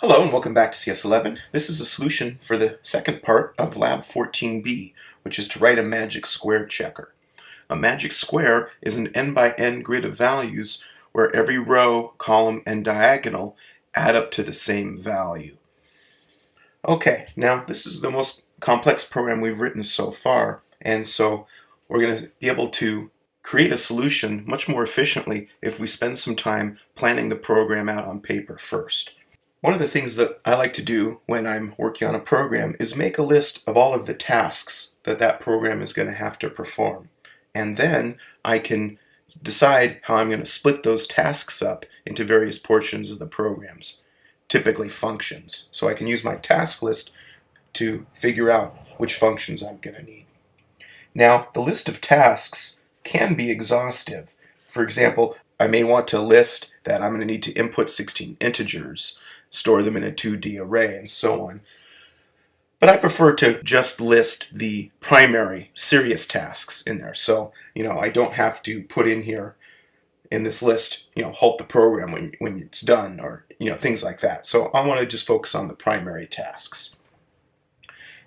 Hello and welcome back to CS11. This is a solution for the second part of Lab 14b, which is to write a magic square checker. A magic square is an n by n grid of values where every row, column, and diagonal add up to the same value. Okay, now this is the most complex program we've written so far, and so we're going to be able to create a solution much more efficiently if we spend some time planning the program out on paper first. One of the things that I like to do when I'm working on a program is make a list of all of the tasks that that program is going to have to perform. And then I can decide how I'm going to split those tasks up into various portions of the programs, typically functions. So I can use my task list to figure out which functions I'm going to need. Now, the list of tasks can be exhaustive. For example, I may want to list that I'm going to need to input 16 integers, store them in a 2D array, and so on. But I prefer to just list the primary serious tasks in there. So, you know, I don't have to put in here in this list, you know, halt the program when, when it's done or, you know, things like that. So I want to just focus on the primary tasks.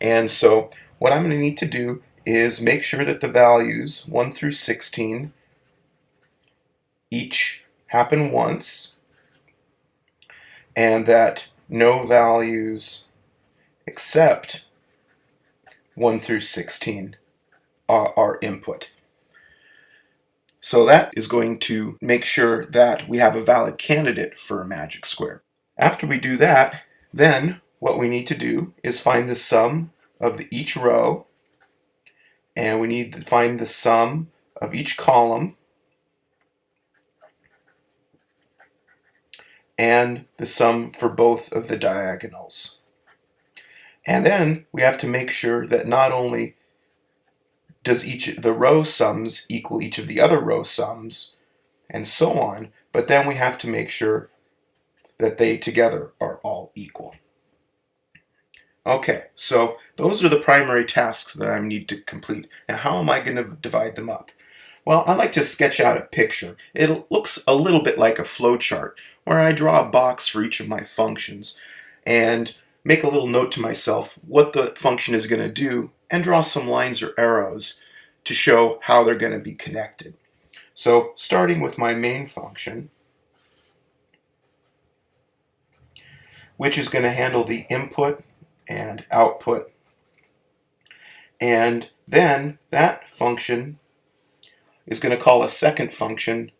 And so what I'm going to need to do is make sure that the values 1 through 16 each happen once and that no values except 1 through 16 are, are input. So that is going to make sure that we have a valid candidate for a magic square. After we do that, then what we need to do is find the sum of the, each row and we need to find the sum of each column and the sum for both of the diagonals. And then we have to make sure that not only does each the row sums equal each of the other row sums, and so on, but then we have to make sure that they together are all equal. Okay, so those are the primary tasks that I need to complete. Now how am I going to divide them up? Well, I like to sketch out a picture. It looks a little bit like a flowchart, where I draw a box for each of my functions, and make a little note to myself what the function is going to do and draw some lines or arrows to show how they're going to be connected. So starting with my main function, which is going to handle the input and output. And then that function is going to call a second function,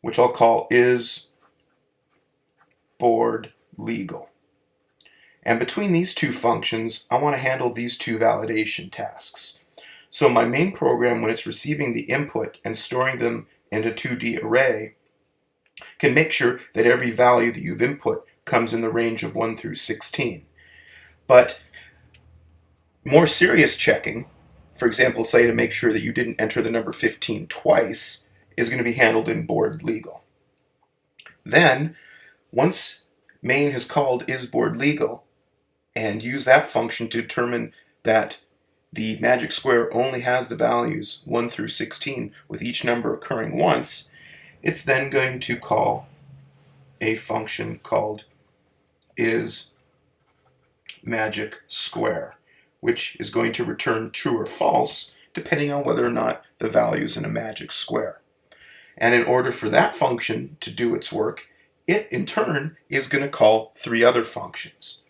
which I'll call is board legal. And between these two functions, I want to handle these two validation tasks. So my main program, when it's receiving the input and storing them in a 2D array, can make sure that every value that you've input comes in the range of 1 through 16. But more serious checking, for example, say to make sure that you didn't enter the number 15 twice, is going to be handled in board legal. Then, once main has called is board legal, and used that function to determine that the magic square only has the values 1 through 16 with each number occurring once, it's then going to call a function called is magic square, which is going to return true or false depending on whether or not the value is in a magic square. And in order for that function to do its work, it in turn is going to call three other functions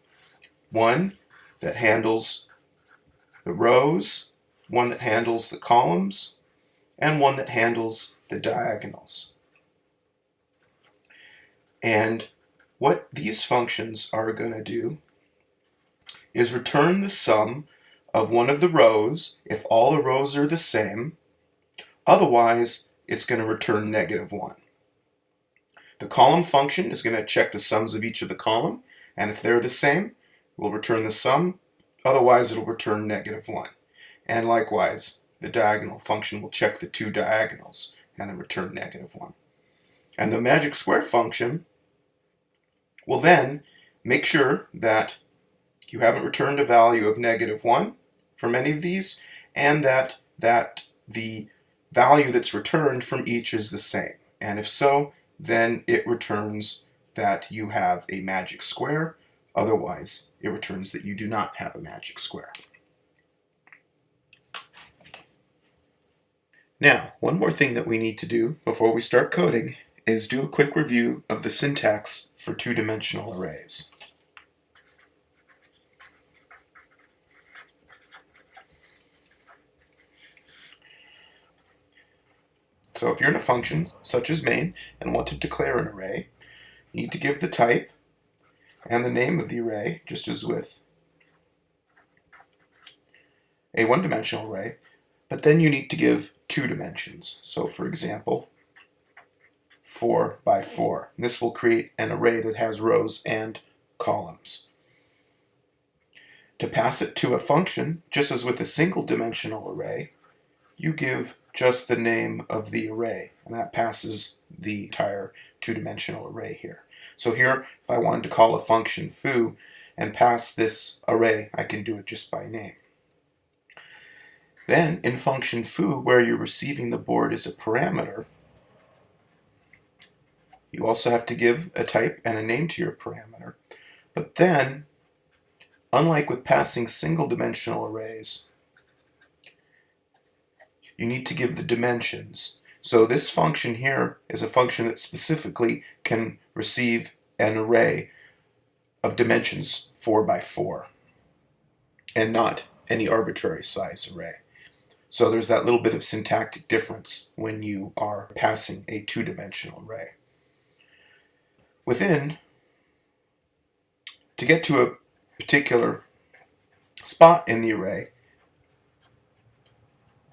one that handles the rows, one that handles the columns, and one that handles the diagonals. And what these functions are going to do is return the sum of one of the rows if all the rows are the same. Otherwise, it's going to return negative 1. The column function is going to check the sums of each of the column, and if they're the same, we'll return the sum, otherwise it'll return negative 1. And likewise, the diagonal function will check the two diagonals and then return negative 1. And the magic square function will then make sure that you haven't returned a value of negative 1 from any of these, and that, that the value that's returned from each is the same. And if so, then it returns that you have a magic square Otherwise, it returns that you do not have a magic square. Now, one more thing that we need to do before we start coding is do a quick review of the syntax for two-dimensional arrays. So if you're in a function, such as main, and want to declare an array, you need to give the type and the name of the array, just as with a one-dimensional array, but then you need to give two dimensions. So for example, 4 by 4. And this will create an array that has rows and columns. To pass it to a function, just as with a single dimensional array, you give just the name of the array, and that passes the entire two-dimensional array here. So here, if I wanted to call a function foo and pass this array, I can do it just by name. Then, in function foo, where you're receiving the board as a parameter, you also have to give a type and a name to your parameter. But then, unlike with passing single-dimensional arrays, you need to give the dimensions. So this function here is a function that specifically can receive an array of dimensions 4 by 4 and not any arbitrary size array. So there's that little bit of syntactic difference when you are passing a two-dimensional array. Within, to get to a particular spot in the array,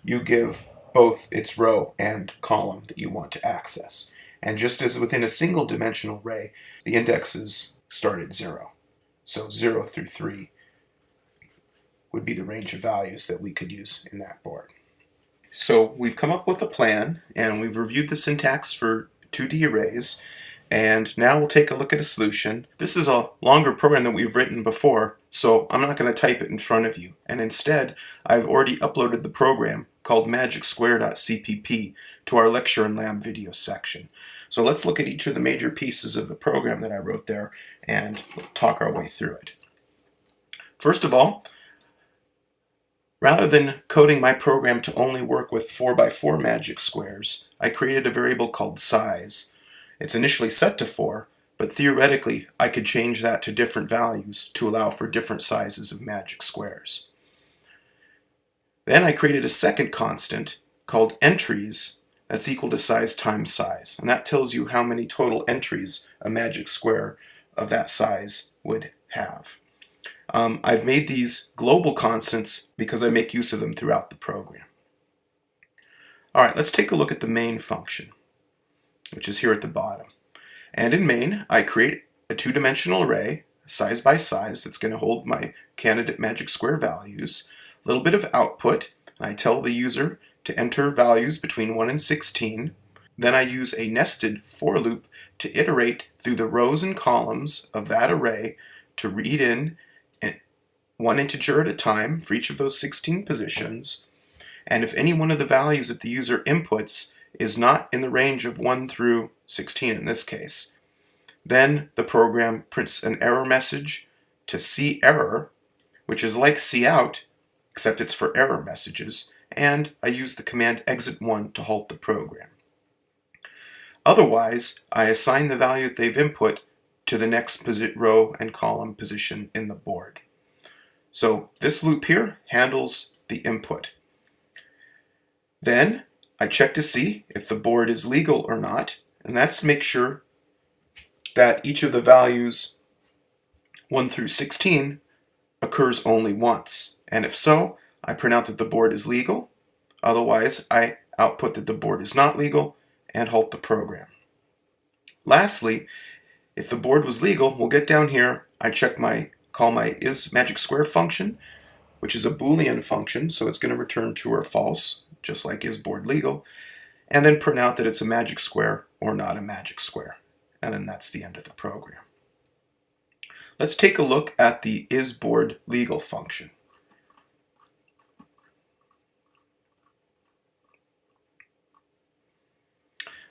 you give both its row and column that you want to access. And just as within a single dimensional array, the indexes start at 0. So 0 through 3 would be the range of values that we could use in that board. So we've come up with a plan and we've reviewed the syntax for 2D arrays and now we'll take a look at a solution. This is a longer program that we've written before so I'm not going to type it in front of you and instead I've already uploaded the program called magicsquare.cpp to our lecture and lab video section. So let's look at each of the major pieces of the program that I wrote there and talk our way through it. First of all, rather than coding my program to only work with 4x4 magic squares, I created a variable called size. It's initially set to 4, but theoretically I could change that to different values to allow for different sizes of magic squares. Then I created a second constant called entries that's equal to size times size. And that tells you how many total entries a magic square of that size would have. Um, I've made these global constants because I make use of them throughout the program. All right, let's take a look at the main function, which is here at the bottom. And in main, I create a two-dimensional array, size by size, that's going to hold my candidate magic square values little bit of output. I tell the user to enter values between 1 and 16. Then I use a nested for loop to iterate through the rows and columns of that array to read in one integer at a time for each of those 16 positions. And if any one of the values that the user inputs is not in the range of 1 through 16 in this case, then the program prints an error message to cerr, which is like cout, except it's for error messages, and I use the command exit1 to halt the program. Otherwise, I assign the value that they've input to the next row and column position in the board. So this loop here handles the input. Then I check to see if the board is legal or not, and that's make sure that each of the values 1 through 16 occurs only once. And if so, I print out that the board is legal. Otherwise, I output that the board is not legal and halt the program. Lastly, if the board was legal, we'll get down here, I check my, call my is magic square function, which is a boolean function, so it's going to return true or false, just like is board legal, and then print out that it's a magic square or not a magic square. And then that's the end of the program. Let's take a look at the isBoardLegal function.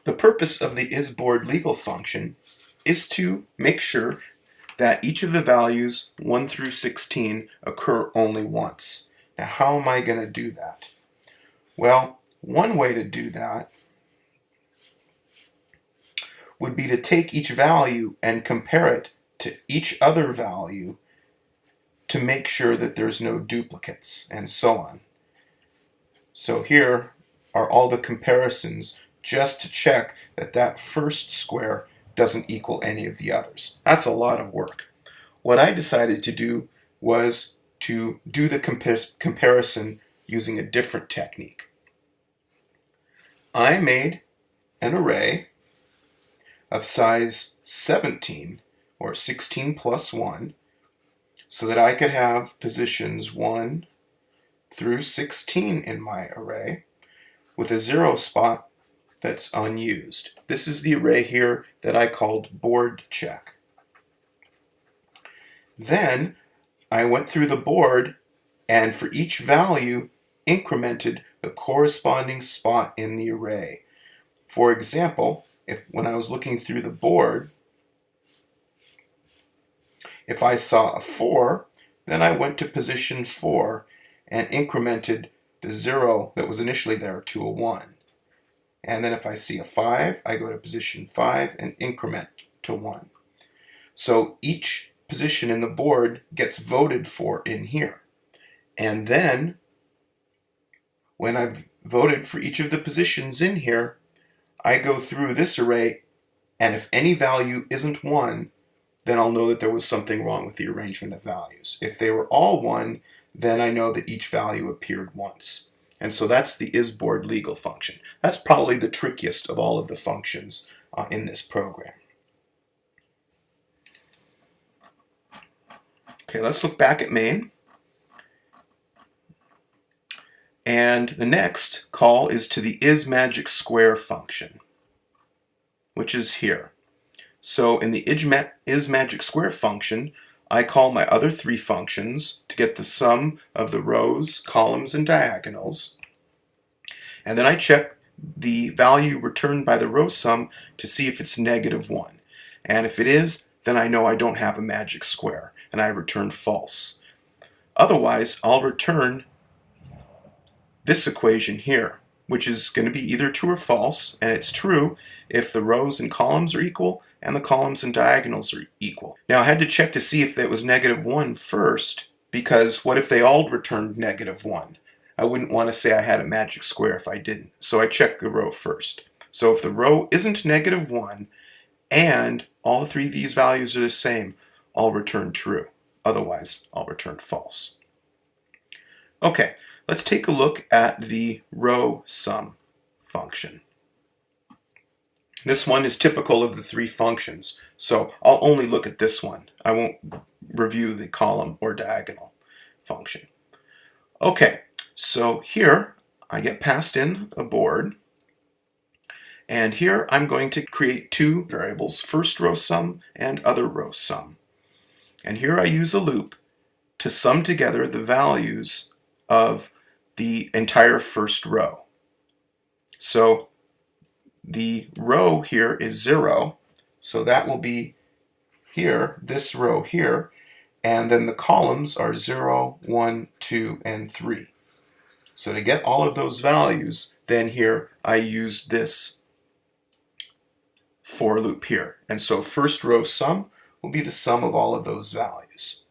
The purpose of the isBoardLegal function is to make sure that each of the values 1 through 16 occur only once. Now how am I going to do that? Well, one way to do that would be to take each value and compare it to each other value to make sure that there's no duplicates and so on. So here are all the comparisons just to check that that first square doesn't equal any of the others. That's a lot of work. What I decided to do was to do the compa comparison using a different technique. I made an array of size 17 or 16 plus 1 so that I could have positions 1 through 16 in my array with a zero spot that's unused. This is the array here that I called board check. Then I went through the board and for each value incremented the corresponding spot in the array. For example, if when I was looking through the board, if I saw a 4, then I went to position 4 and incremented the 0 that was initially there to a 1. And then if I see a 5, I go to position 5 and increment to 1. So each position in the board gets voted for in here. And then when I've voted for each of the positions in here, I go through this array and if any value isn't 1, then I'll know that there was something wrong with the arrangement of values. If they were all 1, then I know that each value appeared once. And so that's the isBoard legal function. That's probably the trickiest of all of the functions uh, in this program. Okay, let's look back at main. And the next call is to the isMagicSquare function, which is here. So in the isMagicSquare function, I call my other three functions to get the sum of the rows, columns, and diagonals. And then I check the value returned by the row sum to see if it's negative 1. And if it is, then I know I don't have a magic square, and I return false. Otherwise, I'll return this equation here, which is going to be either true or false, and it's true if the rows and columns are equal, and the columns and diagonals are equal. Now I had to check to see if that was negative 1 first, because what if they all returned negative 1? I wouldn't want to say I had a magic square if I didn't. So I check the row first. So if the row isn't negative 1 and all three of these values are the same, I'll return true. Otherwise, I'll return false. Okay, let's take a look at the row sum function. This one is typical of the three functions, so I'll only look at this one. I won't review the column or diagonal function. Okay, so here I get passed in a board, and here I'm going to create two variables, first row sum and other row sum. And here I use a loop to sum together the values of the entire first row. So the row here is 0, so that will be here, this row here, and then the columns are 0, 1, 2, and 3. So to get all of those values, then here I use this for loop here. And so first row sum will be the sum of all of those values.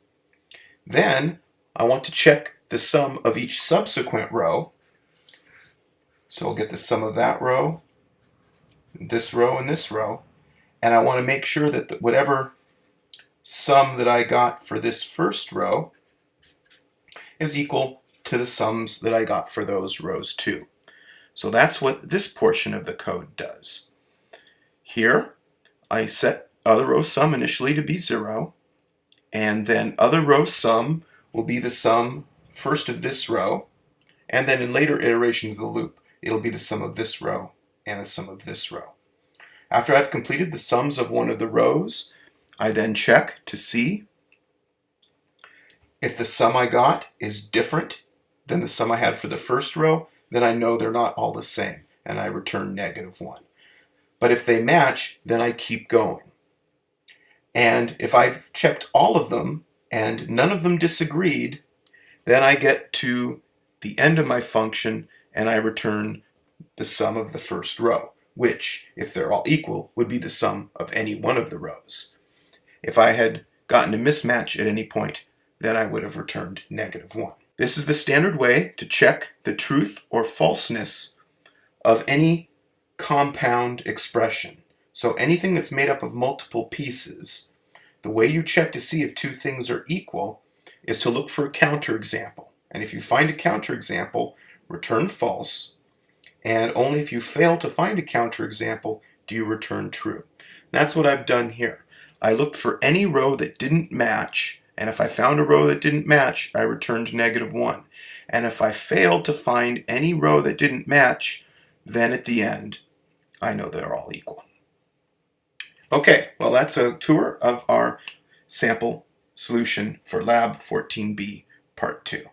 Then I want to check the sum of each subsequent row. So I'll get the sum of that row this row and this row. And I want to make sure that the, whatever sum that I got for this first row is equal to the sums that I got for those rows too. So that's what this portion of the code does. Here, I set other row sum initially to be 0, and then other row sum will be the sum first of this row, and then in later iterations of the loop, it'll be the sum of this row and the sum of this row. After I've completed the sums of one of the rows, I then check to see if the sum I got is different than the sum I had for the first row, then I know they're not all the same, and I return negative 1. But if they match, then I keep going. And if I've checked all of them and none of them disagreed, then I get to the end of my function and I return the sum of the first row, which, if they're all equal, would be the sum of any one of the rows. If I had gotten a mismatch at any point, then I would have returned negative 1. This is the standard way to check the truth or falseness of any compound expression. So anything that's made up of multiple pieces, the way you check to see if two things are equal is to look for a counterexample. And if you find a counterexample, return false. And only if you fail to find a counterexample do you return true. That's what I've done here. I looked for any row that didn't match, and if I found a row that didn't match, I returned negative 1. And if I failed to find any row that didn't match, then at the end, I know they're all equal. Okay, well that's a tour of our sample solution for Lab 14b Part 2.